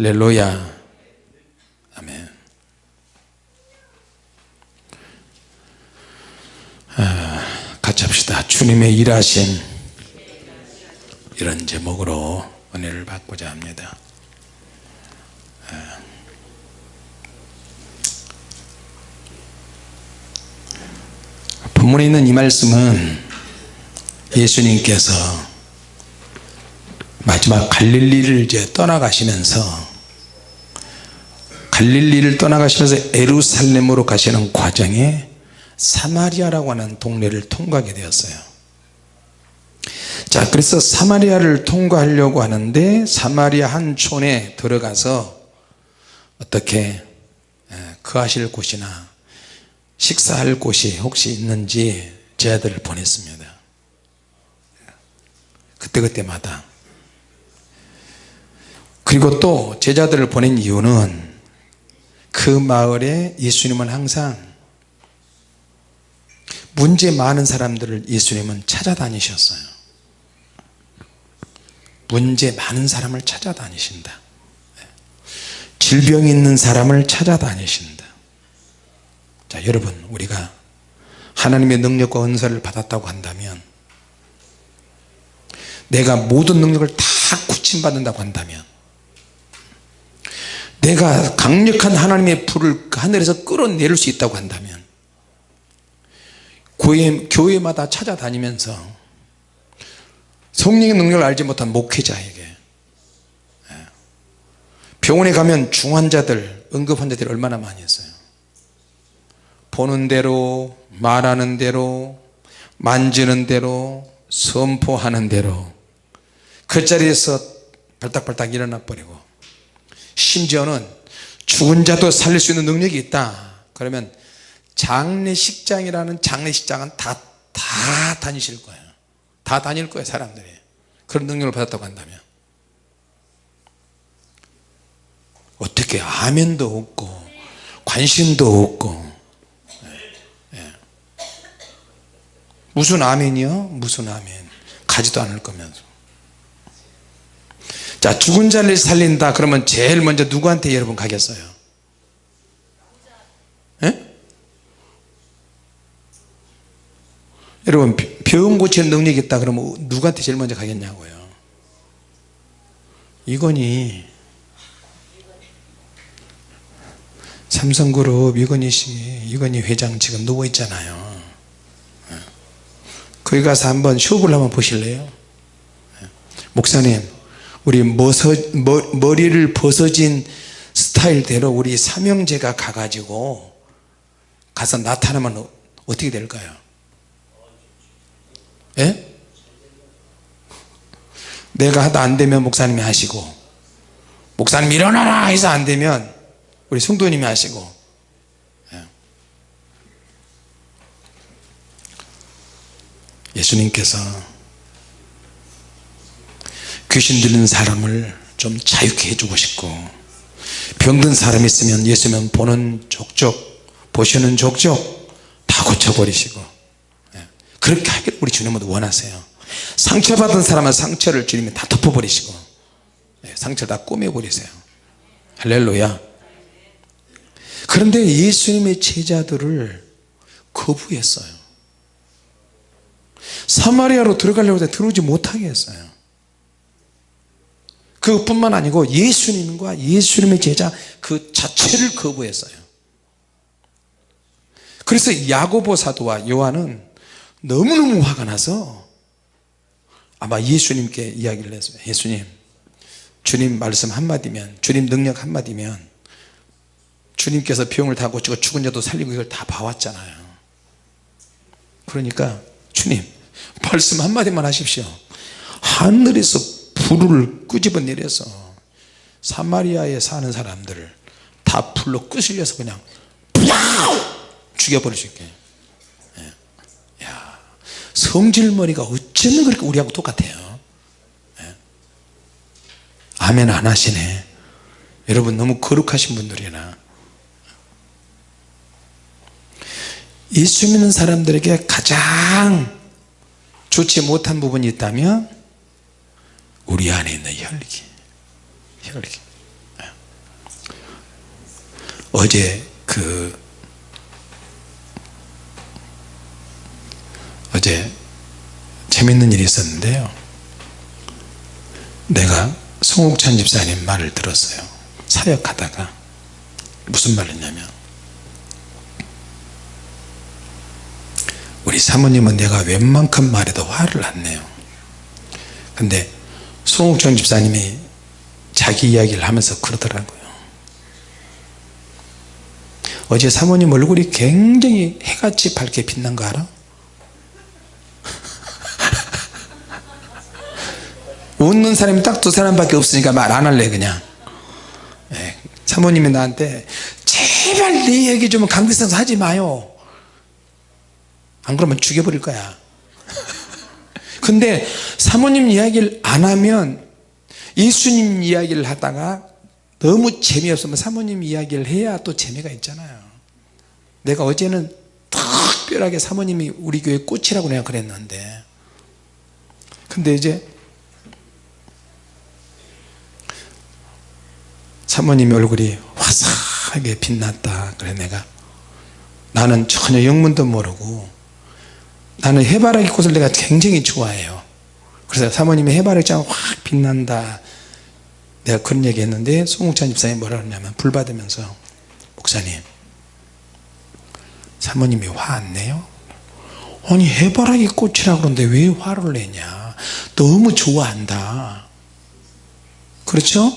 할렐루야. 아멘. 아, 같이 합시다. 주님의 일하신 이런 제목으로 은혜를 받고자 합니다. 아. 본문에 있는 이 말씀은 예수님께서 마지막 갈릴리를 이제 떠나가시면서 갈릴리를 떠나가시면서 에루살렘으로 가시는 과정에 사마리아라고 하는 동네를 통과하게 되었어요. 자 그래서 사마리아를 통과하려고 하는데 사마리아 한 촌에 들어가서 어떻게 거하실 곳이나 식사할 곳이 혹시 있는지 제자들을 보냈습니다. 그때그때마다. 그리고 또 제자들을 보낸 이유는 그 마을에 예수님은 항상 문제 많은 사람들을 예수님은 찾아다니셨어요. 문제 많은 사람을 찾아다니신다. 질병 있는 사람을 찾아다니신다. 자 여러분 우리가 하나님의 능력과 은사를 받았다고 한다면 내가 모든 능력을 다 구침받는다고 한다면 내가 강력한 하나님의 불을 하늘에서 끌어내릴 수 있다고 한다면 교회, 교회마다 찾아다니면서 성령의 능력을 알지 못한 목회자에게 예, 병원에 가면 중환자들 응급환자들이 얼마나 많이 있어요. 보는 대로 말하는 대로 만지는 대로 선포하는 대로 그 자리에서 발딱발딱 일어나 버리고 심지어는 죽은 자도 살릴 수 있는 능력이 있다. 그러면 장례식장이라는 장례식장은 다, 다 다니실 거예요. 다 다닐 거예요 사람들이. 그런 능력을 받았다고 한다면. 어떻게 아멘도 없고 관심도 없고. 예, 예. 무슨 아멘이요? 무슨 아멘. 가지도 않을 거면서 자 죽은 자를 살린다 그러면 제일 먼저 누구한테 여러분 가겠어요 예? 여러분 병 고치는 능력이 있다 그러면 누구한테 제일 먼저 가겠냐고요 이건희 삼성그룹 이건희 씨 이건희 회장 지금 누워 있잖아요 예. 거기 가서 한번 쇼부를 한번 보실래요 예. 목사님 우리 머서, 머, 머리를 벗어진 스타일대로 우리 삼형제가 가가지고 가서 나타나면 어떻게 될까요? 예? 내가 하다 안되면 목사님이 하시고 목사님 일어나라 해서 안되면 우리 성도님이 하시고 예. 예수님께서 귀신 들린 사람을 좀 자유케 해주고 싶고 병든 사람 있으면 예수님 보는 족족 보시는 족족 다 고쳐버리시고 예. 그렇게 하기를 우리 주님은 원하세요. 상처받은 사람은 상처를 주님이 다 덮어버리시고 예, 상처를 다 꾸며버리세요. 할렐루야. 그런데 예수님의 제자들을 거부했어요. 사마리아로 들어가려고 해도 들어오지 못하게 했어요 그뿐만 아니고 예수님과 예수님의 제자 그 자체를 거부했어요. 그래서 야고보 사도와 요한은 너무너무 화가 나서 아마 예수님께 이야기를 했어요. 예수님 주님 말씀 한마디면 주님 능력 한마디면 주님께서 병을 다 고치고 죽은 자도 살리고 이걸 다 봐왔잖아요. 그러니까 주님 말씀 한마디만 하십시오. 하늘에서 불을 끄집어 내려서 사마리아에 사는 사람들을 다 불로 끄슬려서 그냥 죽여버릴 수 있게 예. 야, 성질머리가 어쩌면 그렇게 우리하고 똑같아요 예. 아멘 안 하시네 여러분 너무 거룩하신 분들이나 예수 믿는 사람들에게 가장 좋지 못한 부분이 있다면 우리 안에 있는 혈기 혈기. 예. 어제 그 어제 재밌는 일이 있었는데요. 내가 송옥찬 집사님 말을 들었어요. 사역하다가. 무슨 말 했냐면 우리 사모님은 내가 웬만큼 말해도 화를 안 내요. 근데 송옥천 집사님이 자기 이야기를 하면서 그러더라고요. 어제 사모님 얼굴이 굉장히 해같이 밝게 빛난 거 알아? 웃는 사람이 딱 두 사람밖에 없으니까 말 안 할래 그냥. 예, 사모님이 나한테 제발 내 얘기 좀 강대상에서 하지 마요. 안 그러면 죽여버릴 거야 근데 사모님 이야기를 안 하면 예수님 이야기를 하다가 너무 재미없으면 사모님 이야기를 해야 또 재미가 있잖아요. 내가 어제는 특별하게 사모님이 우리 교회 꽃이라고 내가 그랬는데. 근데 이제 사모님 얼굴이 화사하게 빛났다. 그래 내가. 나는 전혀 영문도 모르고 나는 해바라기 꽃을 내가 굉장히 좋아해요 그래서 사모님이 해바라기 장 확 빛난다 내가 그런 얘기 했는데 송욱찬 집사님이 뭐라 그러냐면 불 받으면서 목사님 사모님이 화 안 내요? 아니 해바라기 꽃이라 그러는데 왜 화를 내냐 너무 좋아한다 그렇죠?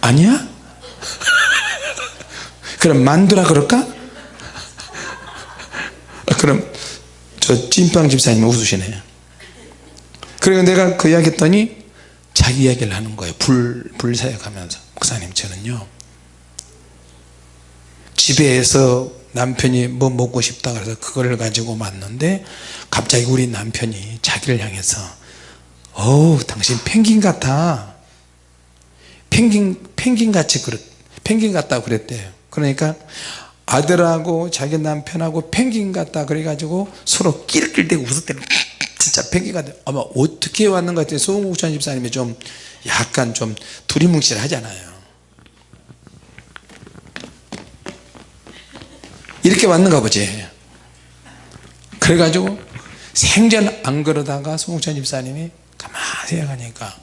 아니야? 그럼 만두라 그럴까? 그럼 저 찐빵 집사님 웃으시네요 그리고 내가 그 이야기 했더니 자기 이야기를 하는 거예요. 불, 불사역하면서. 목사님 저는요 집에서 남편이 뭐 먹고 싶다 그래서 그걸 가지고 왔는데 갑자기 우리 남편이 자기를 향해서 어우 당신 펭귄 같아. 펭귄 펭귄 같이 그랬 펭귄 같다고 그랬대요. 그러니까 아들하고 자기 남편하고 펭귄 같다 그래가지고 서로 끼리끼리 웃었대요 진짜 펭귄 같아. 아마 어떻게 왔는 것 같아요 송국찬 집사님이 좀 약간 좀 두리뭉실 하잖아요. 이렇게 왔는가 보지. 그래가지고 생전 안 그러다가 송국찬 집사님이 가만히 생각하니까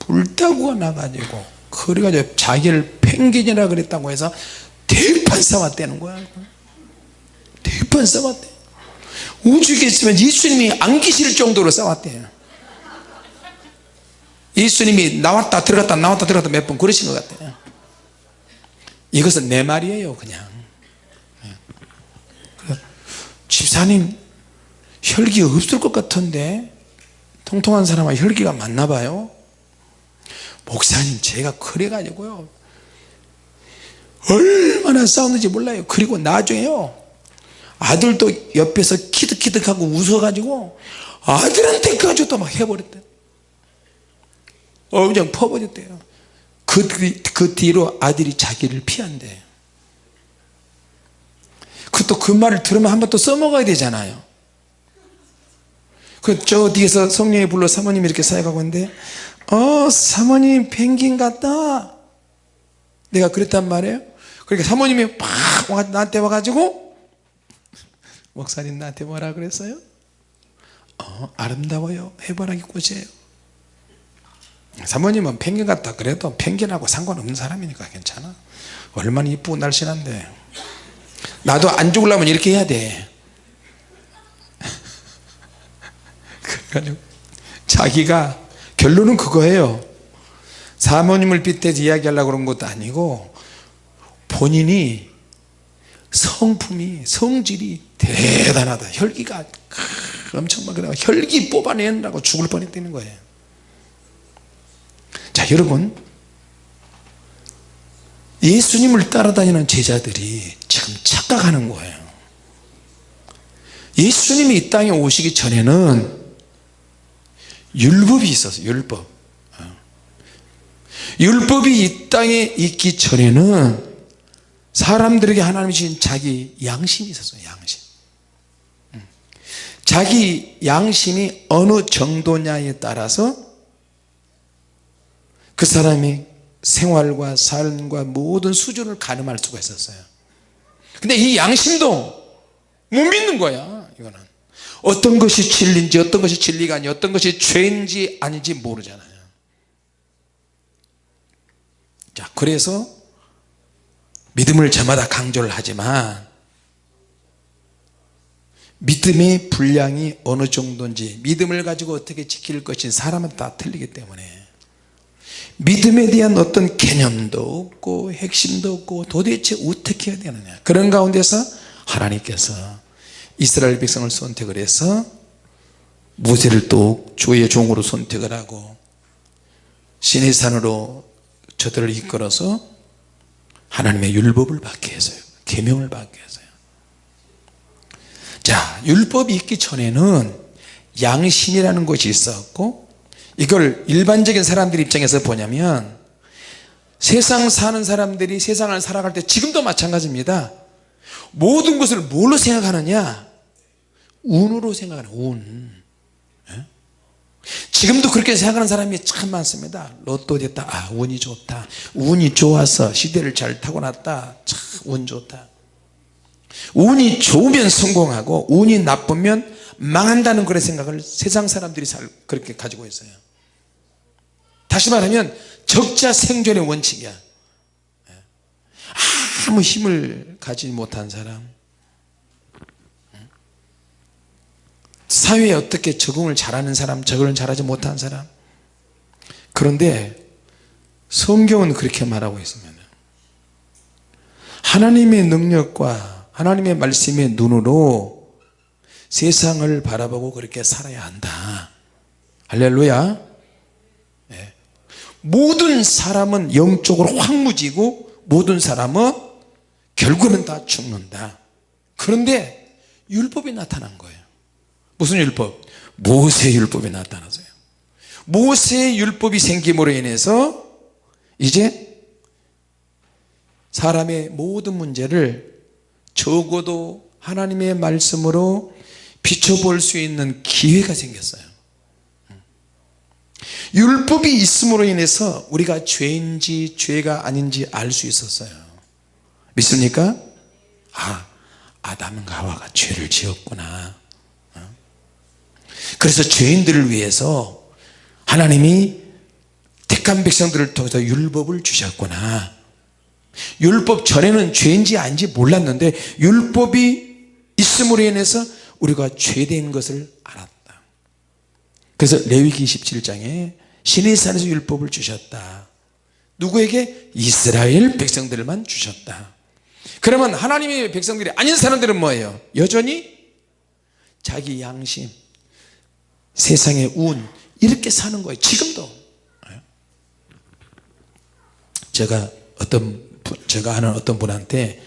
불타고 나가지고 그래가지고 자기를 펭귄이라 그랬다고 해서 대판 싸웠다는 거야. 대판 싸웠대 우주에 있으면 예수님이 안 계실 정도로 싸웠대요 예수님이 나왔다 들어갔다 나왔다 들어갔다 몇 번 그러신 것 같아요 이것은 내 말이에요 그냥. 집사님 혈기 없을 것 같은데 통통한 사람은 혈기가 많나 봐요? 목사님 제가 그래 가지고요 얼마나 싸웠는지 몰라요. 그리고 나중에요 아들도 옆에서 키득키득하고 웃어 가지고 아들한테까지 도 막 해버렸대 어 그냥 퍼버렸대요. 그, 그 뒤로 아들이 자기를 피한대. 그또 그 말을 들으면 한 번 또 써먹어야 되잖아요. 그 저 뒤에서 성령이 불러 사모님이 이렇게 사역하고 있는데 어 사모님 펭귄 같다 내가 그랬단 말이에요? 그러니까 사모님이 막 나한테 와가지고 목사님 나한테 뭐라 그랬어요? 어 아름다워요. 해바라기 꽃이에요. 사모님은 펭귄 같다 그래도 펭귄하고 상관없는 사람이니까 괜찮아. 얼마나 이쁘고 날씬한데. 나도 안 죽으려면 이렇게 해야 돼. 그래가지고 자기가 결론은 그거예요 사모님을 빗대서 이야기하려고 그런 것도 아니고 본인이 성품이 성질이 대단하다. 혈기가 엄청 막 혈기 뽑아내느라고 죽을 뻔했다는 거예요. 자 여러분. 예수님을 따라다니는 제자들이 지금 착각하는 거예요. 예수님이 이 땅에 오시기 전에는 율법이 있었어요. 율법. 어. 율법이 이 땅에 있기 전에는 사람들에게 하나님이 주신 자기 양심이 있었어요 양심. 음. 자기 양심이 어느 정도냐에 따라서 그 사람이 생활과 삶과 모든 수준을 가늠할 수가 있었어요. 근데 이 양심도 못 믿는 거야 이거는. 어떤 것이 진리인지 어떤 것이 진리가 아니 어떤 것이 죄인지 아닌지 모르잖아요 자 그래서 믿음을 저마다 강조를 하지만 믿음의 분량이 어느 정도인지 믿음을 가지고 어떻게 지킬 것인지 사람은 다 틀리기 때문에 믿음에 대한 어떤 개념도 없고 핵심도 없고 도대체 어떻게 해야 되느냐. 그런 가운데서 하나님께서 이스라엘 백성을 선택을 해서 모세를 또 주의 종으로 선택을 하고 신의 산으로 저들을 이끌어서 하나님의 율법을 받게 했어요. 계명을 받게 했어요. 자 율법이 있기 전에는 양심이라는 것이 있었고 이걸 일반적인 사람들 입장에서 보냐면 세상 사는 사람들이 세상을 살아갈 때 지금도 마찬가지입니다. 모든 것을 뭘로 생각하느냐? 운으로 생각하는 운. 예? 지금도 그렇게 생각하는 사람이 참 많습니다. 로또 됐다. 아 운이 좋다. 운이 좋아서 시대를 잘 타고났다. 참 운 좋다. 운이 좋으면 성공하고 운이 나쁘면 망한다는 그런 생각을 세상 사람들이 그렇게 가지고 있어요. 다시 말하면 적자 생존의 원칙이야. 예. 아무 힘을 가지지 못한 사람 사회에 어떻게 적응을 잘하는 사람 적응을 잘하지 못한 사람. 그런데 성경은 그렇게 말하고 있습니다. 하나님의 능력과 하나님의 말씀의 눈으로 세상을 바라보고 그렇게 살아야 한다. 할렐루야. 네. 모든 사람은 영적으로 황무지고 모든 사람은 결국은 다 죽는다. 그런데 율법이 나타난 거예요 무슨 율법? 모세 율법이 나타나서요 모세 율법이 생김으로 인해서 이제 사람의 모든 문제를 적어도 하나님의 말씀으로 비춰볼 수 있는 기회가 생겼어요 율법이 있음으로 인해서 우리가 죄인지 죄가 아닌지 알 수 있었어요 믿습니까? 아 아담과 하와가 죄를 지었구나 그래서 죄인들을 위해서 하나님이 택한 백성들을 통해서 율법을 주셨구나 율법 전에는 죄인지 아닌지 몰랐는데 율법이 있음으로 인해서 우리가 죄된 것을 알았다 그래서 레위기 27장에 신의 산에서 율법을 주셨다 누구에게? 이스라엘 백성들만 주셨다 그러면 하나님의 백성들이 아닌 사람들은 뭐예요? 여전히 자기 양심 세상의 운 이렇게 사는 거예요. 지금도. 제가 어떤 제가 아는 어떤 분한테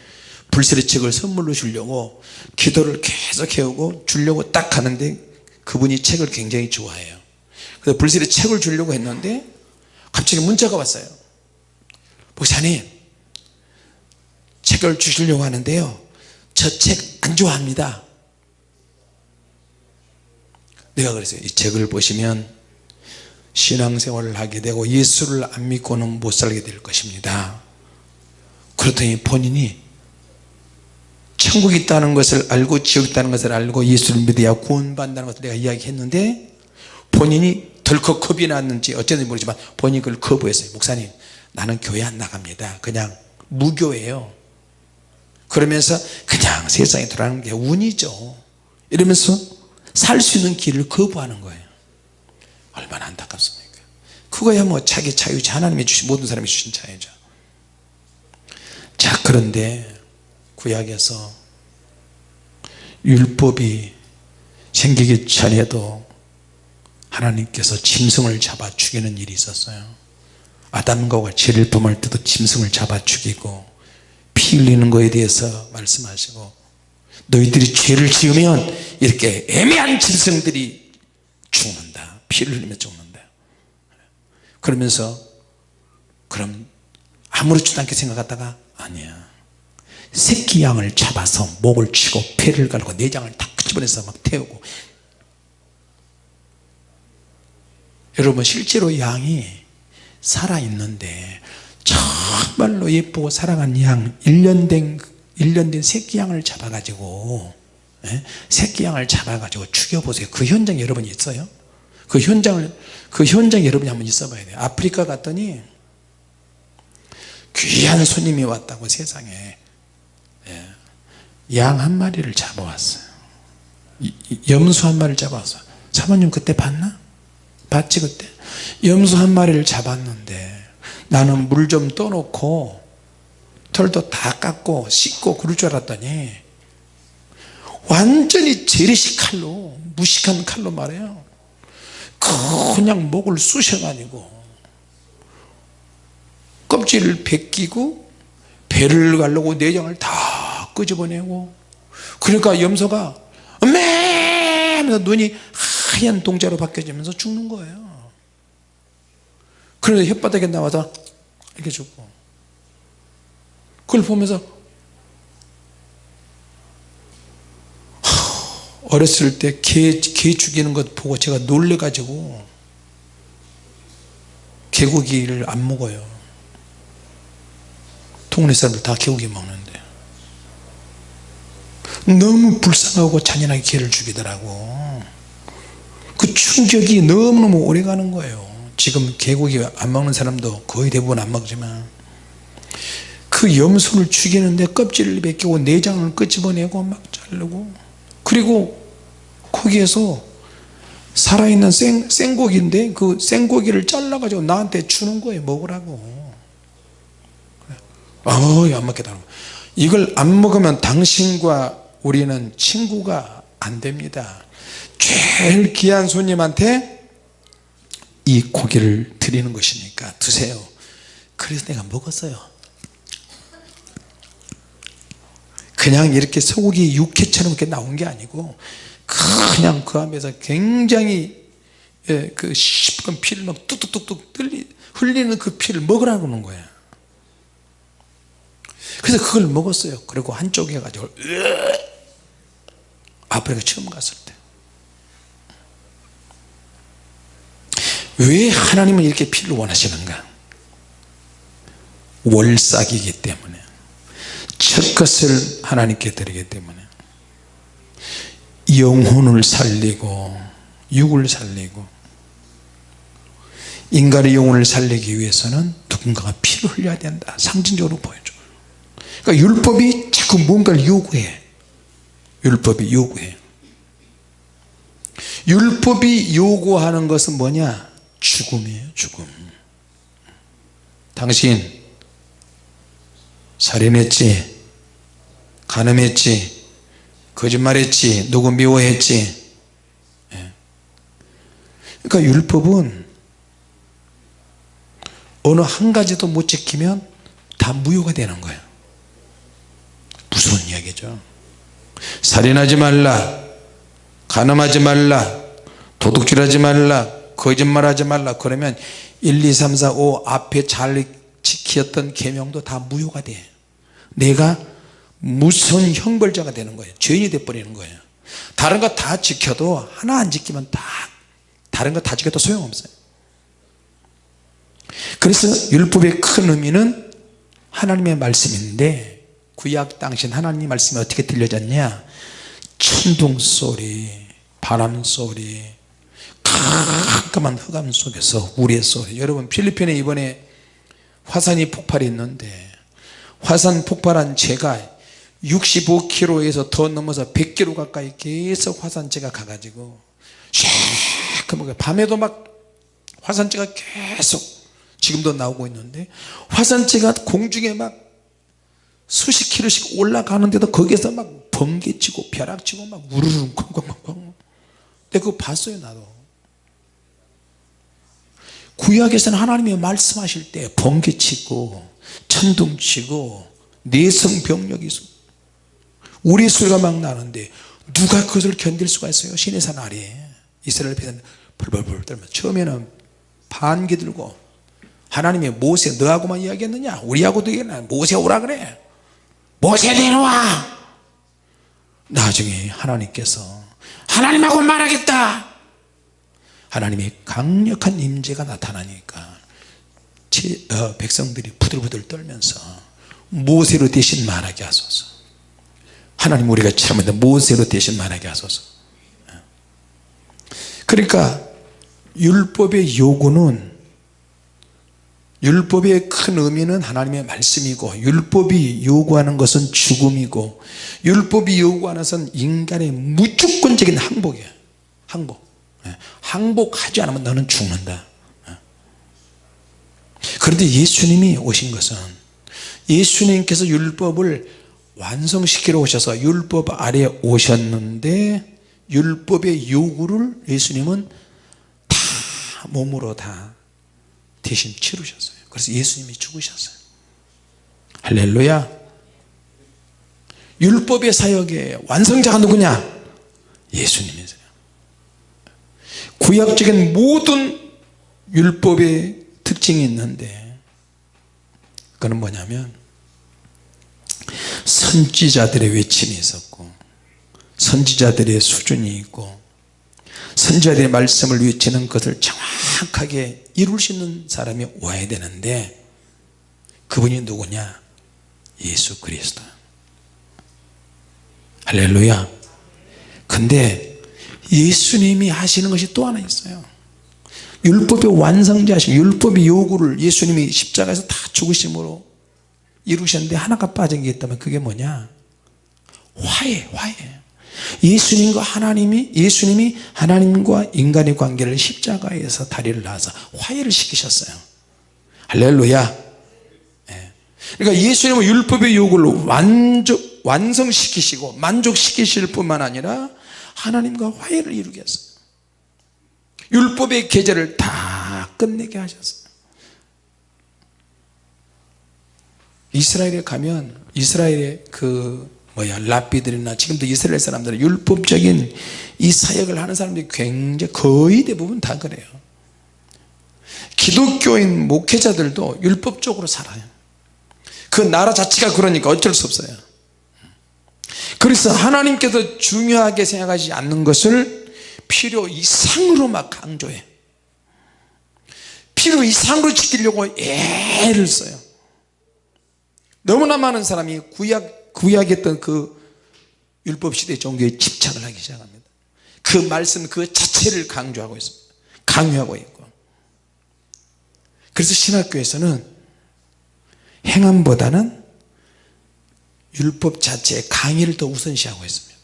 불세리 책을 선물로 주려고 기도를 계속 해오고 주려고 딱 하는데 그분이 책을 굉장히 좋아해요. 그래서 불세리 책을 주려고 했는데 갑자기 문자가 왔어요. 목사님 책을 주시려고 하는데요. 저 책 안 좋아합니다 내가 그랬어요. 이 책을 보시면 신앙생활을 하게 되고 예수를 안 믿고는 못 살게 될 것입니다. 그렇더니 본인이 천국이 있다는 것을 알고 지옥이 있다는 것을 알고 예수를 믿어야 구원받는다는 것을 내가 이야기했는데 본인이 덜컥 겁이 났는지 어쨌든지 모르지만 본인이 그걸 거부했어요. 목사님 나는 교회 안 나갑니다. 그냥 무교예요. 그러면서 그냥 세상에 돌아가는 게 운이죠. 이러면서 살 수 있는 길을 거부하는 거예요. 얼마나 안타깝습니까? 그거야 뭐 자기 자유지 하나님이 주신 모든 사람이 주신 자유죠. 자 그런데 구약에서 율법이 생기기 전에도 하나님께서 짐승을 잡아 죽이는 일이 있었어요. 아담과 죄를 범할 때도 짐승을 잡아 죽이고 피 흘리는 것에 대해서 말씀하시고 너희들이 죄를 지으면 이렇게 애매한 짐승들이 죽는다. 피를 흘리며 죽는다. 그러면서 그럼 아무렇지도 않게 생각하다가 아니야. 새끼 양을 잡아서 목을 치고 폐를 갈고 내장을 다 끄집어내서 막 태우고. 여러분 실제로 양이 살아있는데 정말로 예쁘고 사랑하는 양 1년 된 1년 된 새끼 양을 잡아 가지고 예? 새끼 양을 잡아 가지고 죽여보세요. 그 현장 여러분이 있어요? 그 현장을 그 현장 여러분이 한번 있어 봐야 돼요. 아프리카 갔더니 귀한 손님이 왔다고 세상에. 양한 마리를 잡아왔어요. 염소 한 마리를 잡아왔어요. 사모님 그때 봤나? 봤지 그때? 염소 한 마리를 잡았는데 나는 물 좀 떠놓고 털도 다 깎고 씻고 그럴 줄 알았더니 완전히 재래식 칼로 무식한 칼로 말해요. 그냥 목을 쑤셔가지고 껍질을 벗기고 배를 가르고 내장을 다 끄집어내고 그러니까 염소가 매 하면서 눈이 하얀 동자로 바뀌어지면서 죽는 거예요. 그래서 혓바닥에 나와서 이렇게 죽고 그걸 보면서 하, 어렸을 때 개 개 죽이는 것 보고 제가 놀래 가지고 개고기를 안 먹어요. 동네 사람들 다 개고기 먹는데. 너무 불쌍하고 잔인하게 개를 죽이더라고. 그 충격이 너무너무 오래 가는 거예요. 지금 개고기 안 먹는 사람도 거의 대부분 안 먹지만 그 염소를 죽이는데 껍질을 벗기고 내장을 끄집어내고 막 자르고 그리고 거기에서 살아있는 생, 생고기인데 그 생고기를 잘라가지고 나한테 주는 거예요 먹으라고. 어이 안 먹겠다. 이걸 안 먹으면 당신과 우리는 친구가 안 됩니다. 제일 귀한 손님한테 이 고기를 드리는 것이니까 드세요. 그래서 내가 먹었어요 그냥 이렇게 소고기 육회처럼 이렇게 나온 게 아니고 그냥 그 안에서 굉장히 예, 그 시뻘건 피를 막 뚝뚝뚝뚝 흘리, 흘리는 그 피를 먹으라고 하는 거야 그래서 그걸 먹었어요. 그리고 한쪽에 가지고 아프리카 처음 갔을 때. 왜 하나님은 이렇게 피를 원하시는가? 월삭이기 때문에 첫 것을 하나님께 드리기 때문에 영혼을 살리고 육을 살리고 인간의 영혼을 살리기 위해서는 누군가가 피를 흘려야 된다. 상징적으로 보여줘. 그러니까 율법이 자꾸 뭔가를 요구해. 율법이 요구해. 율법이 요구하는 것은 뭐냐? 죽음이에요 죽음. 당신 살인했지 간음했지 거짓말했지 누구 미워했지. 예. 그러니까 율법은 어느 한 가지도 못 지키면 다 무효가 되는 거예요 무서운 이야기죠. 살인하지 말라 간음하지 말라 도둑질하지 말라 거짓말하지 말라. 그러면 1, 2, 3, 4, 5 앞에 잘 지켰던 계명도 다 무효가 돼. 내가 무슨 형벌자가 되는 거예요? 죄인이 돼버리는 거예요. 다른 거 다 지켜도 하나 안 지키면 다 다른 거 다 지켜도 소용없어요. 그래서 율법의 큰 의미는 하나님의 말씀인데 구약 당신 하나님 말씀이 어떻게 들려졌냐? 천둥 소리 바람 소리 깜깜한 흑암 속에서 우리의 소리. 여러분 필리핀에 이번에 화산이 폭발했는데 화산 폭발한 제가 65km에서 더 넘어서 100km 가까이 계속 화산재가 가가지고 시커멓게 밤에도 막 화산재가 계속 지금도 나오고 있는데 화산재가 공중에 막 수십 킬로씩 올라가는데도 거기에서 막 번개치고 벼락치고 막 우르르 콩콩콩콩 내가 그거 봤어요 나도. 구약에서는 하나님이 말씀하실 때 번개치고 천둥치고 내성병력이 있어 우리 소리가 막 나는데 누가 그것을 견딜 수가 있어요? 시내산 아래에 이스라엘 백성 벌벌벌 떨면 처음에는 반기 들고 하나님이 모세 너하고만 이야기했느냐? 우리하고도 얘기했나 모세 오라 그래. 모세 내려와. 나중에 하나님께서 하나님하고 말하겠다. 하나님의 강력한 임재가 나타나니까 제, 어, 백성들이 부들부들 떨면서 모세로 대신 말하게 하소서 하나님 우리가 잘못했다. 모세로 대신 말하게 하소서. 그러니까 율법의 요구는 율법의 큰 의미는 하나님의 말씀이고 율법이 요구하는 것은 죽음이고 율법이 요구하는 것은 인간의 무조건적인 항복이에요 항복. 예. 항복하지 않으면 너는 죽는다. 예. 그런데 예수님이 오신 것은 예수님께서 율법을 완성시키러 오셔서 율법 아래 오셨는데 율법의 요구를 예수님은 다 몸으로 다 대신 치르셨어요. 그래서 예수님이 죽으셨어요. 할렐루야. 율법의 사역의 완성자가 누구냐? 예수님이세요 구약적인 모든 율법의 특징이 있는데 그는 뭐냐면 선지자들의 외침이 있었고 선지자들의 수준이 있고 선지자들의 말씀을 외치는 것을 정확하게 이룰 수 있는 사람이 와야 되는데 그분이 누구냐? 예수 그리스도. 할렐루야. 근데 예수님이 하시는 것이 또 하나 있어요. 율법의 완성자신 율법의 요구를 예수님이 십자가에서 다 죽으심으로 이루셨는데 하나가 빠진 게 있다면 그게 뭐냐? 화해 화해. 예수님과 하나님이 예수님이 하나님과 인간의 관계를 십자가에서 다리를 놔서 화해를 시키셨어요. 할렐루야. 예. 그러니까 예수님은 율법의 요구를 완적, 완성시키시고 만족시키실 뿐만 아니라 하나님과 화해를 이루겠어요. 율법의 계절을 다 끝내게 하셨어요 이스라엘에 가면 이스라엘의 그 뭐야 랍비들이나 지금도 이스라엘 사람들은 율법적인 이 사역을 하는 사람들이 굉장히 거의 대부분 다 그래요. 기독교인 목회자들도 율법적으로 살아요. 그 나라 자체가 그러니까 어쩔 수 없어요. 그래서 하나님께서 중요하게 생각하지 않는 것을 필요 이상으로 막 강조해. 필요 이상으로 지키려고 애를 써요 너무나 많은 사람이 구약, 구약했던 그 율법 시대 종교에 집착을 하기 시작합니다. 그 말씀 그 자체를 강조하고 있습니다. 강요하고 있고. 그래서 신학교에서는 행함보다는 율법 자체의 강의를 더 우선시하고 있습니다.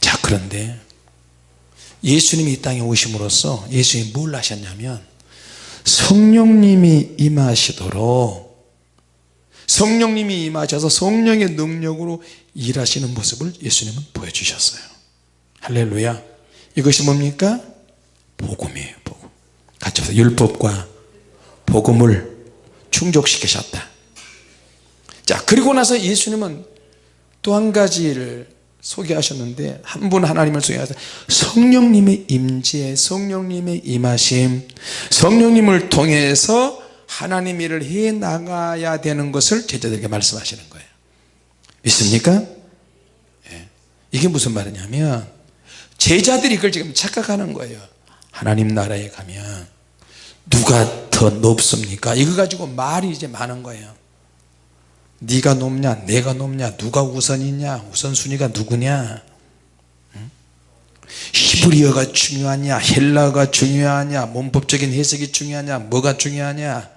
자 그런데 예수님이 이 땅에 오심으로써 예수님이 뭘 하셨냐면 성령님이 임하시도록 성령님이 임하셔서 성령의 능력으로 일하시는 모습을 예수님은 보여주셨어요. 할렐루야. 이것이 뭡니까? 복음이에요 복음. 같이 해서 율법과 복음을 충족시키셨다. 자 그리고 나서 예수님은 또 한 가지를 소개하셨는데 한 분 하나님을 소개하셔서 성령님의 임재 성령님의 임하심 성령님을 통해서 하나님 일을 해 나가야 되는 것을 제자들에게 말씀하시는 거예요 믿습니까? 예. 이게 무슨 말이냐면 제자들이 그걸 지금 착각하는 거예요 하나님 나라에 가면 누가 더 높습니까? 이거 가지고 말이 이제 많은 거예요 네가 높냐 내가 높냐 누가 우선이냐 우선순위가 누구냐 히브리어가 중요하냐 헬라어가 중요하냐 문법적인 해석이 중요하냐 뭐가 중요하냐?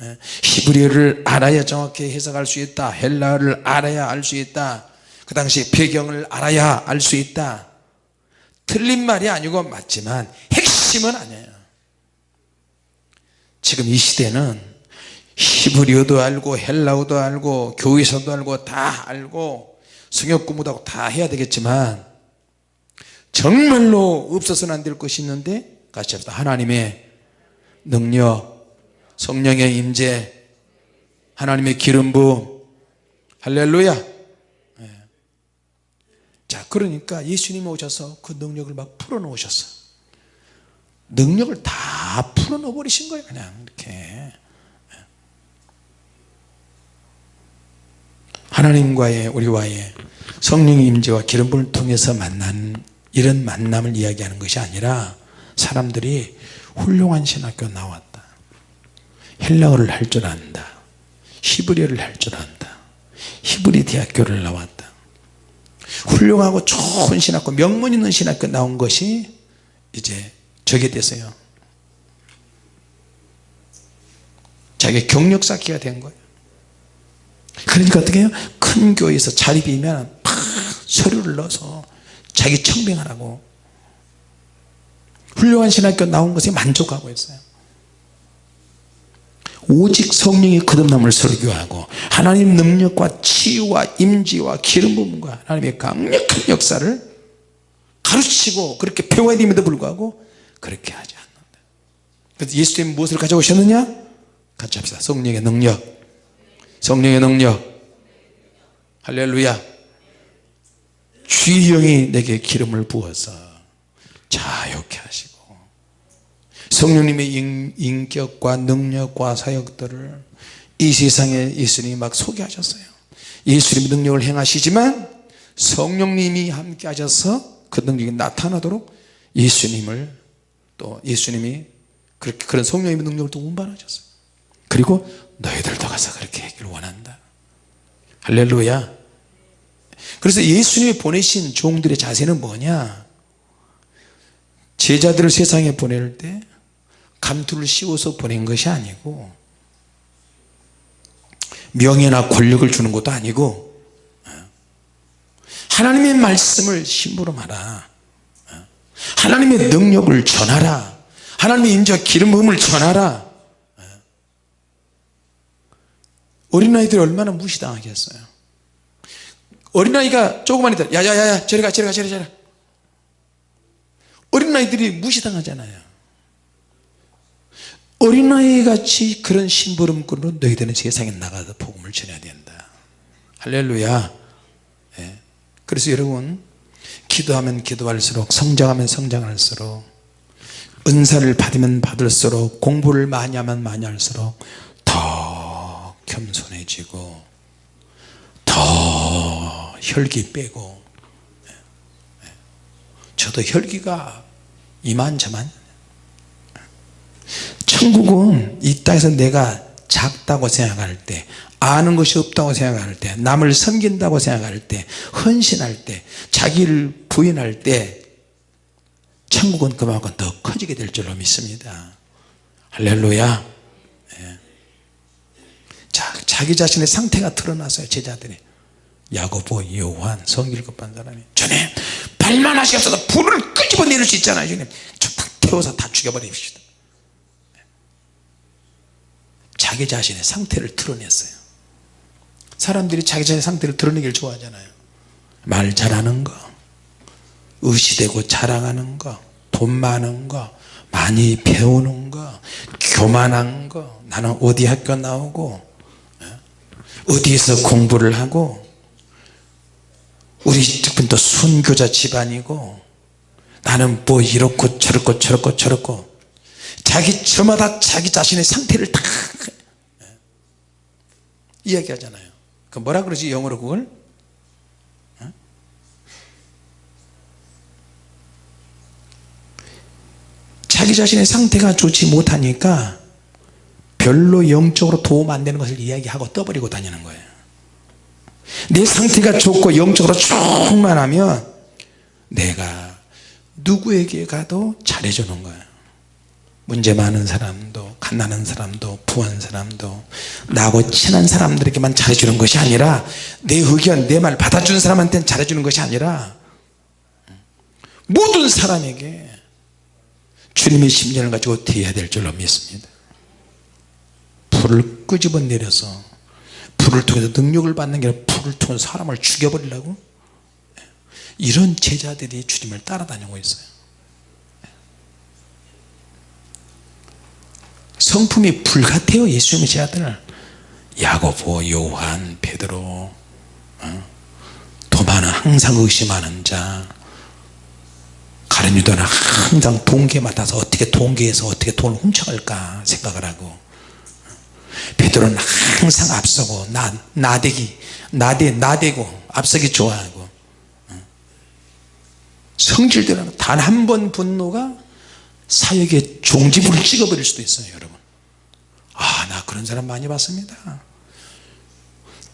예, 히브리어를 알아야 정확히 해석할 수 있다. 헬라어를 알아야 알 수 있다. 그 당시 배경을 알아야 알 수 있다. 틀린 말이 아니고 맞지만 핵심은 아니에요. 지금 이 시대는 히브리어도 알고 헬라어도 알고 교회에서도 알고 다 알고 성역 공부도 하고 다 해야 되겠지만 정말로 없어서는 안 될 것이 있는데 같이 합시다 하나님의 능력 성령의 임재 하나님의 기름 부음. 할렐루야. 네. 자 그러니까 예수님이 오셔서 그 능력을 막 풀어놓으셨어. 능력을 다 풀어놓아 버리신 거예요 그냥 이렇게. 예. 하나님과의 우리와의 성령의 임재와 기름 부음을 통해서 만난 이런 만남을 이야기하는 것이 아니라 사람들이 훌륭한 신학교 나왔다. 헬라어를 할 줄 안다. 히브리어를 할 줄 안다. 히브리 대학교를 나왔다. 훌륭하고 좋은 신학교 명문 있는 신학교 나온 것이 이제 저게 됐어요. 자기 경력 쌓기가 된 거예요. 그러니까 어떻게 해요? 큰 교회에서 자리 비면 팍 서류를 넣어서 자기 청빙하라고. 훌륭한 신학교 나온 것에 만족하고 있어요. 오직 성령이 거듭남을 설교하고 하나님 능력과 치유와 임지와 기름 부음과 하나님의 강력한 역사를 가르치고 그렇게 배워야 됨에도 불구하고 그렇게 하지 않는다. 그래서 예수님 무엇을 가져오셨느냐? 같이 합시다. 성령의 능력. 성령의 능력. 할렐루야 주의 영이 내게 기름을 부어서 자유케 하시고 성령님의 인, 격과 능력과 사역들을 이 세상에 예수님이 막 소개하셨어요. 예수님의 능력을 행하시지만 성령님이 함께 하셔서 그 능력이 나타나도록 예수님을 또 예수님이 그렇게 그런 성령님의 능력을 또 운반하셨어요. 그리고 너희들도 가서 그렇게 하기를 원한다. 할렐루야 그래서 예수님이 보내신 종들의 자세는 뭐냐? 제자들을 세상에 보낼 때 감투를 씌워서 보낸 것이 아니고 명예나 권력을 주는 것도 아니고 하나님의 말씀을 심부름하라 하나님의 능력을 전하라. 하나님의 인자 기름 부음을 전하라. 어린아이들이 얼마나 무시당하겠어요 어린아이가 조그만 애들 야야야야 저리 가 저리 가 저리 가 어린아이들이 무시당하잖아요. 어린아이 같이 그런 심부름꾼으로 너희들은 세상에 나가서 복음을 전해야 된다. 할렐루야. 네. 그래서 여러분 기도하면 기도할수록 성장하면 성장할수록 은사를 받으면 받을수록 공부를 많이 하면 많이 할수록 더 겸손해지고 더 혈기 빼고. 저도 혈기가 이만저만. 천국은 이 땅에서 내가 작다고 생각할 때 아는 것이 없다고 생각할 때 남을 섬긴다고 생각할 때 헌신할 때 자기를 부인할 때 천국은 그만큼 더 커지게 될 줄로 믿습니다. 할렐루야. 네. 자, 자기 자신의 상태가 드러났어요 제자들이 야고보 요한 성일급한 사람이 주님 발만 하시옵소서. 불을 끄집어 내릴 수 있잖아요 주님. 저탁 태워서 다 죽여버립시다. 자기 자신의 상태를 드러냈어요. 사람들이 자기 자신의 상태를 드러내기를 좋아하잖아요. 말 잘하는 거 의시되고 자랑하는 거돈 많은 거 많이 배우는 거 교만한 거. 나는 어디 학교 나오고 예? 어디에서 공부를 하고 우리 집은 또 순교자 집안이고 나는 뭐 이렇고 저렇고 저렇고 저렇고 자기 저마다 자기 자신의 상태를 다 이야기하잖아요. 그 뭐라 그러지 영어로 그걸? 어? 자기 자신의 상태가 좋지 못하니까 별로 영적으로 도움 안 되는 것을 이야기하고 떠버리고 다니는 거예요 내 상태가 좋고 영적으로 충만하면 내가 누구에게 가도 잘해주는 거예요 문제 많은 사람도 갓나는 사람도 부한 사람도 나하고 친한 사람들에게만 잘해주는 것이 아니라 내 의견 내 말 받아주는 사람한테는 잘해주는 것이 아니라 모든 사람에게 주님의 심정을 가지고 대해야 될 줄로 믿습니다. 불을 끄집어 내려서 불을 통해서 능력을 받는 게 아니라 불을 통해서 사람을 죽여버리려고? 이런 제자들이 주님을 따라다니고 있어요. 성품이 불같아요 예수님의 제자들 야고보 요한 베드로 어? 도마는 항상 의심하는 자. 가룟 유다는 항상 동계 맡아서 어떻게 동계에서 어떻게 돈을 훔쳐갈까 생각을 하고 베드로는 항상 앞서고 나, 나대기 나대, 나대고 앞서기 좋아하고. 성질대로 단 한 번 분노가 사역의 종지부를 찍어버릴 수도 있어요 여러분. 아 나 그런 사람 많이 봤습니다.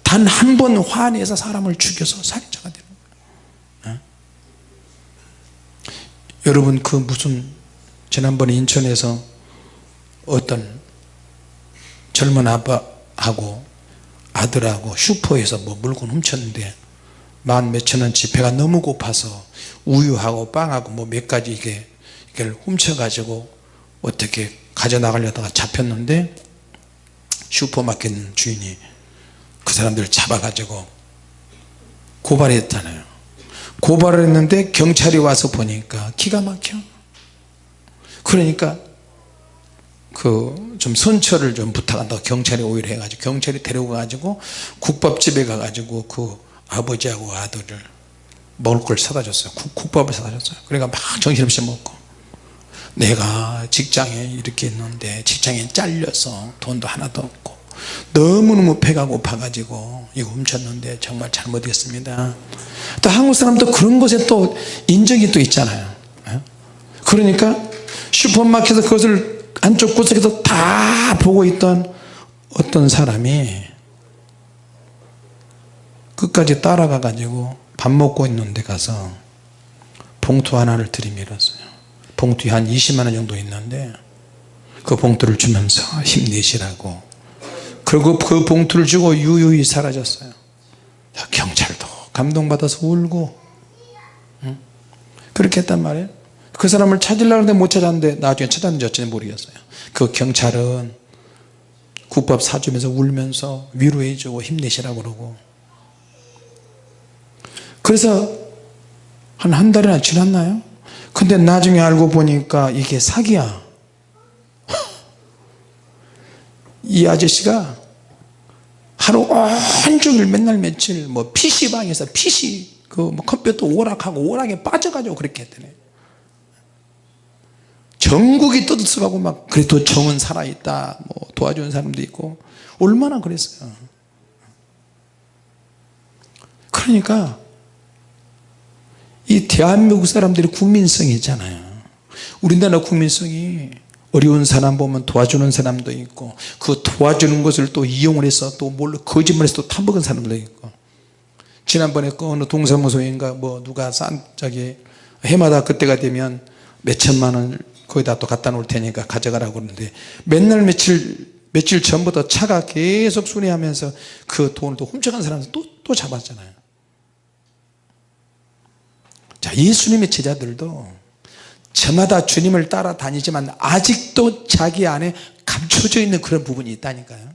단 한 번 화내서 사람을 죽여서 살인자가 되는 거예요 어? 여러분 그 무슨 지난번에 인천에서 어떤 젊은 아빠하고 아들하고 슈퍼에서 뭐 물건 훔쳤는데 만 몇천 원치 배가 너무 고파서 우유하고 빵하고 뭐 몇 가지 이게 이걸 훔쳐가지고 어떻게 가져나가려다가 잡혔는데 슈퍼마켓 주인이 그 사람들 잡아가지고 고발했잖아요. 고발을 했는데 경찰이 와서 보니까 기가 막혀. 그러니까 그 좀 선처를 좀 부탁한다고 경찰이 오히려 해가지고 경찰이 데리고 가지고 국밥집에 가 가지고 그 아버지하고 아들을 먹을 걸 사다 줬어요. 국, 국밥을 사다 줬어요. 그러니까 막 정신없이 먹고. 내가 직장에 이렇게 있는데 직장에 잘려서 돈도 하나도 없고 너무너무 배가 고파 가지고 이거 훔쳤는데 정말 잘못했습니다. 또 한국 사람도 그런 것에 또 인정이 또 있잖아요. 예? 그러니까 슈퍼마켓에서 그것을 안쪽 구석에서 다 보고 있던 어떤 사람이 끝까지 따라가 가지고 밥 먹고 있는 데 가서 봉투 하나를 들이밀었어요. 봉투에 한 20만원 정도 있는데 그 봉투를 주면서 힘내시라고. 그리고 그 봉투를 주고 유유히 사라졌어요. 경찰도 감동받아서 울고 응? 그렇게 했단 말이에요 그 사람을 찾으려고 하는데 못 찾았는데 나중에 찾았는지 어찌는지 모르겠어요. 그 경찰은 국밥 사주면서 울면서 위로해주고 힘내시라고 그러고. 그래서 한 한 달이나 지났나요? 근데 나중에 알고 보니까 이게 사기야. 이 아저씨가 하루 온종일 맨날 며칠 뭐 PC방에서 PC 그 뭐 컴퓨터 오락하고 오락에 빠져가지고 그렇게 했더니 전국이 떠들썩하고 막 그래도 정은 살아있다 뭐 도와주는 사람도 있고 얼마나 그랬어요. 그러니까 이 대한민국 사람들이 국민성이 있잖아요. 우리나라 국민성이 어려운 사람 보면 도와주는 사람도 있고 그 도와주는 것을 또 이용을 해서 또 뭘로 거짓말해서 또 타먹은 사람도 있고. 지난번에 그 어느 동사무소인가 뭐 누가 싼 저기 해마다 그때가 되면 몇 천만 원 거기다 또 갖다 놓을 테니까 가져가라고 그러는데 맨날 며칠 며칠 전부터 차가 계속 순회하면서 그 돈을 또 훔쳐간 사람을 또, 또 잡았잖아요. 자 예수님의 제자들도 저마다 주님을 따라다니지만 아직도 자기 안에 감춰져 있는 그런 부분이 있다니까요.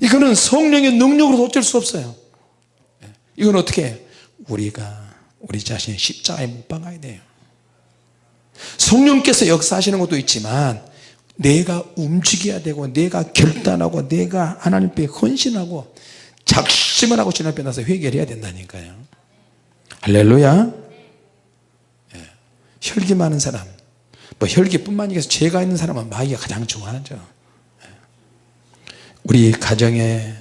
이거는 성령의 능력으로 어쩔 수 없어요. 이건 어떻게 해요? 우리가 우리 자신의 십자가에 못 박아야 돼요 성령께서 역사하시는 것도 있지만 내가 움직여야 되고 내가 결단하고 내가 하나님 앞에 헌신하고 작심을 하고 주님 앞에 나서 회개를 해야 된다니까요. 할렐루야. 예. 혈기 많은 사람. 뭐 혈기뿐만 아니라 죄가 있는 사람은 마귀가 가장 좋아하죠. 예. 우리 가정에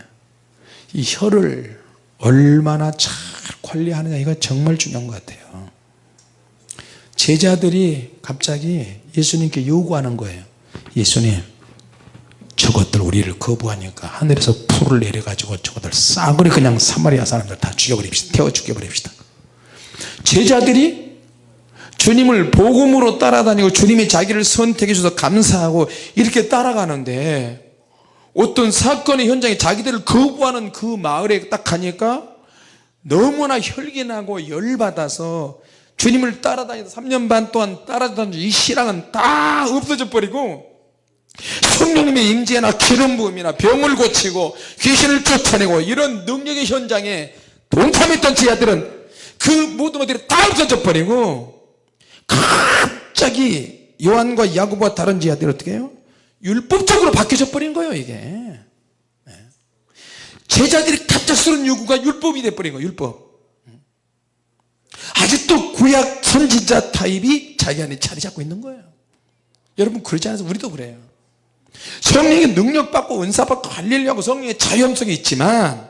이 혀를 얼마나 잘 관리하느냐 이거 정말 중요한 것 같아요 제자들이 갑자기 예수님께 요구하는 거예요. 예수님 저것들 우리를 거부하니까 하늘에서 불을 내려가지고 저것들 싸그리 그냥 사마리아 사람들 다 죽여버립시다. 태워 죽여버립시다. 제자들이 주님을 복음으로 따라다니고 주님이 자기를 선택해 주셔서 감사하고 이렇게 따라가는데 어떤 사건의 현장에 자기들을 거부하는 그 마을에 딱 가니까 너무나 혈기나고 열받아서 주님을 따라다니다 3년 반 동안 따라다니던 이 신앙은 다 없어져 버리고 성령님의 임재나 기름 부음이나 병을 고치고 귀신을 쫓아내고 이런 능력의 현장에 동참했던 제자들은 그 모든 것들이 다 없어져 버리고 갑자기 요한과 야고보와 다른 제자들이 어떻게 해요? 율법적으로 바뀌어져 버린 거예요 이게 네. 제자들이 갑작스러운 요구가 율법이 돼버린 거예요 율법 아직도 구약 선지자 타입이 자기 안에 자리 잡고 있는 거예요. 여러분 그러지 않아서 우리도 그래요. 성령의 능력받고 은사받고 할렐루하고 성령의 자연성이 있지만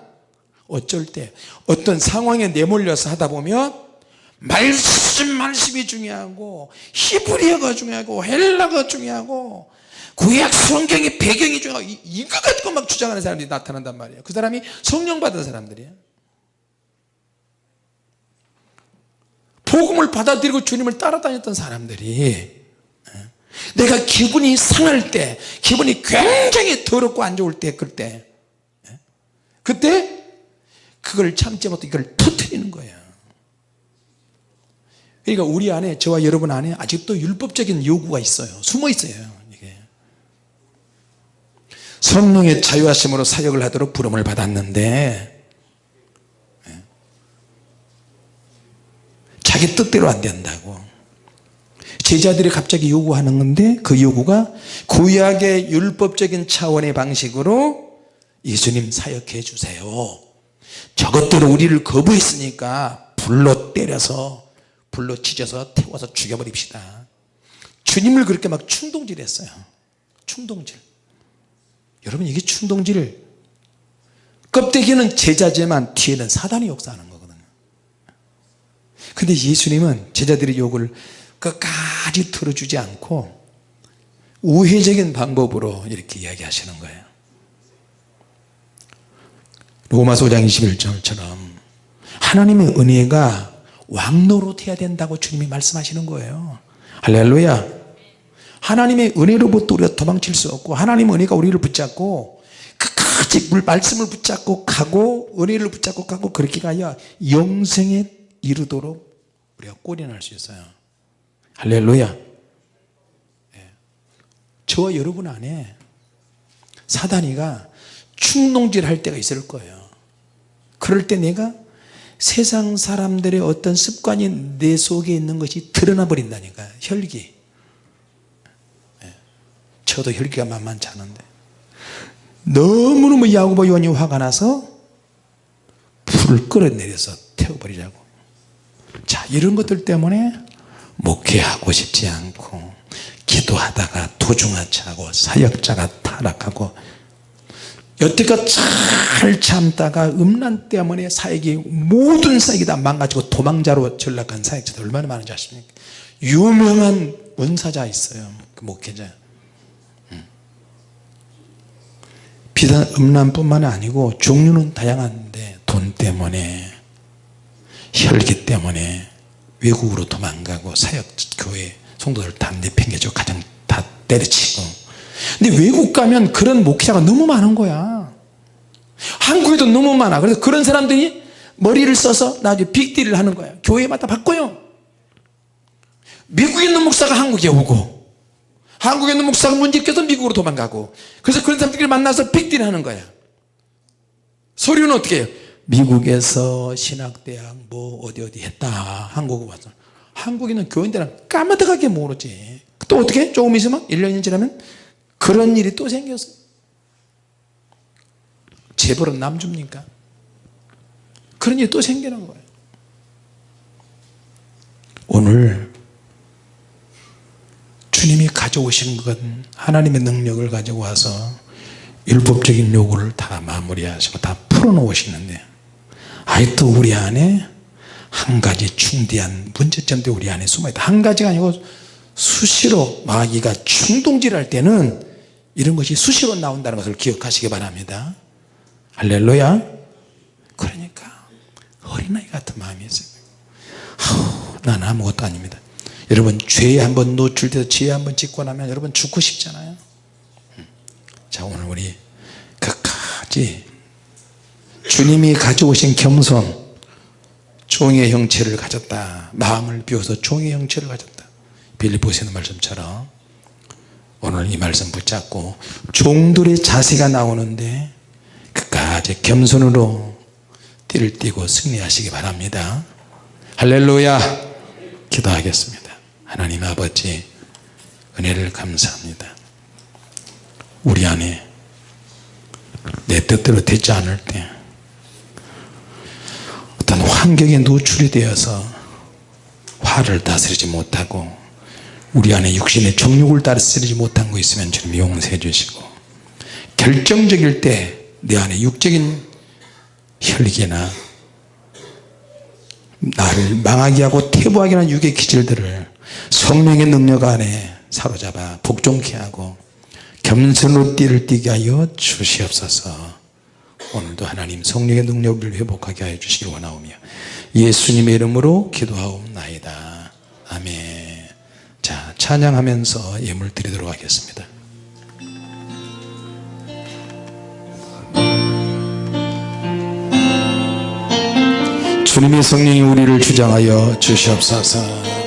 어쩔 때 어떤 상황에 내몰려서 하다 보면 말씀 말씀이 중요하고 히브리어가 중요하고 헬라가 중요하고 구약 성경의 배경이 중요하고 이- 이거 가지고 막 주장하는 사람들이 나타난단 말이에요. 그 사람이 성령 받은 사람들이에요 복음을 받아들이고 주님을 따라다녔던 사람들이 예, 내가 기분이 상할 때 기분이 굉장히 더럽고 안 좋을 때 그때 예, 그때 그걸 참지 못해 이걸 터뜨리는 거예요. 그러니까 우리 안에 저와 여러분 안에 아직도 율법적인 요구가 있어요. 숨어 있어요 이게. 성령의 자유하심으로 사역을 하도록 부름을 받았는데 자기 뜻대로 안 된다고. 제자들이 갑자기 요구하는 건데 그 요구가 구약의 율법적인 차원의 방식으로 예수님 사역해 주세요. 저것들은 우리를 거부했으니까 불로 때려서 불로 찢어서 태워서 죽여버립시다. 주님을 그렇게 막 충동질 했어요. 충동질. 여러분 이게 충동질. 껍데기는 제자지만 뒤에는 사단이 역사하는 근데 예수님은 제자들의 욕을 끝까지 들어주지 않고 우회적인 방법으로 이렇게 이야기하시는 거예요. 로마서 5장 21절처럼 하나님의 은혜가 왕노릇 해야 된다고 주님이 말씀하시는 거예요. 할렐루야. 하나님의 은혜로부터 우리가 도망칠 수 없고 하나님의 은혜가 우리를 붙잡고 끝까지 물 말씀을 붙잡고 가고 은혜를 붙잡고 가고 그렇게 가야 영생에 이르도록 우리가 꼬리날 수 있어요. 할렐루야. 예. 저와 여러분 안에 사단이가 충동질 할 때가 있을 거예요. 그럴 때 내가 세상 사람들의 어떤 습관이 내 속에 있는 것이 드러나 버린다니까 혈기. 예. 저도 혈기가 만만치 않은데. 너무너무 야고보 요한이 화가 나서 불을 끌어내려서 태워버리자고 자 이런 것들 때문에 목회하고 싶지 않고 기도하다가 도중하차하고 사역자가 타락하고 여태껏 잘 참다가 음란 때문에 사역이 모든 사역이 다 망가지고 도망자로 전락한 사역자들 얼마나 많은지 아십니까 유명한 원사자 있어요 그 목회자 음. 비단 음란뿐만 아니고 종류는 다양한데 돈 때문에 혈기 때문에 외국으로 도망가고 사역 교회 성도들 다 내팽개쳐 가정 다 때려치고. 근데 외국 가면 그런 목회자가 너무 많은 거야. 한국에도 너무 많아. 그래서 그런 사람들이 머리를 써서 나중에 빅딜을 하는 거야. 교회마다 바꿔요. 미국에 있는 목사가 한국에 오고 한국에 있는 목사가 문제 일으켜서 미국으로 도망가고. 그래서 그런 사람들끼리 만나서 빅딜 하는 거야. 서류는 어떻게 해요 미국에서 신학대학 뭐 어디 어디 했다. 한국 와서 한국에 있는 교인들은 까마득하게 모르지. 또 어떻게? 조금 있으면 1, 년 지나면 그런 일이 또 생겼어. 재벌은 남 줍니까? 그런 일이 또 생기는 거예요. 오늘 주님이 가져오신 건 하나님의 능력을 가지고 와서 율법적인 요구를 다 마무리하시고 다 풀어놓으시는데 아직도 우리 안에 한 가지 중대한 문제점도 우리 안에 숨어있다. 한 가지가 아니고 수시로 마귀가 충동질할 때는 이런 것이 수시로 나온다는 것을 기억하시기 바랍니다. 할렐루야. 그러니까 어린아이 같은 마음이 있어요. 아우, 난 아무것도 아닙니다. 여러분 죄에 한번 노출돼서 죄에 한번 짓고 나면 여러분 죽고 싶잖아요. 음. 자 오늘 우리 끝까지 주님이 가져오신 겸손 종의 형체를 가졌다. 마음을 비워서 종의 형체를 가졌다. 빌리포스 있는 말씀처럼 오늘 이 말씀 붙잡고 종들의 자세가 나오는데 끝까지 겸손으로 띠를 띠고 승리하시기 바랍니다. 할렐루야! 기도하겠습니다. 하나님 아버지 은혜를 감사합니다. 우리 안에 내 뜻대로 되지 않을 때 어떤 환경에 노출이 되어서 화를 다스리지 못하고 우리 안에 육신의 정욕을 다스리지 못한 거 있으면 주님 용서해 주시고 결정적일 때 내 안에 육적인 혈기나 나를 망하게 하고 태부하게 하는 육의 기질들을 성령의 능력 안에 사로잡아 복종케 하고 겸손으로 띠를 띠게 하여 주시옵소서 오늘도 하나님 성령의 능력을 회복하게 하여 주시기 원하오며 예수님의 이름으로 기도하옵나이다. 아멘. 자 찬양하면서 예물 드리도록 하겠습니다. 주님의 성령이 우리를 주장하여 주시옵소서